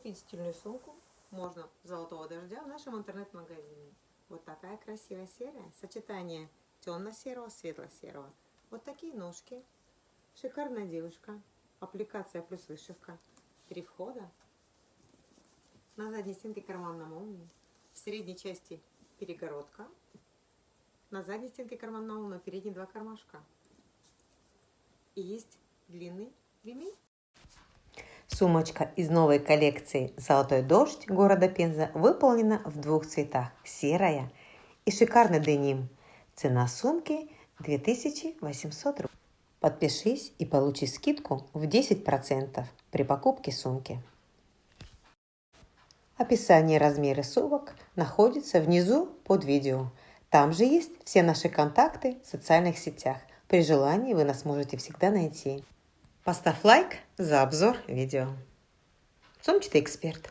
купить стильную сумку можно золотого дождя в нашем интернет-магазине. Вот такая красивая серия. Сочетание темно-серого, светло-серого. Вот такие ножки. Шикарная девушка. Аппликация плюс вышивка. Три входа. На задней стенке карман на молнии. В средней части перегородка. На задней стенке карман на молнии, на передние два кармашка. И есть длинный ремень. Сумочка из новой коллекции «Золотой дождь» города Пенза выполнена в двух цветах – серая и шикарный деним. Цена сумки 2800 рублей. Подпишись и получи скидку в 10% при покупке сумки. Описание размеры сумок находится внизу под видео. Там же есть все наши контакты в социальных сетях. При желании вы нас можете всегда найти. Поставь лайк за обзор видео. Сумчатый эксперт.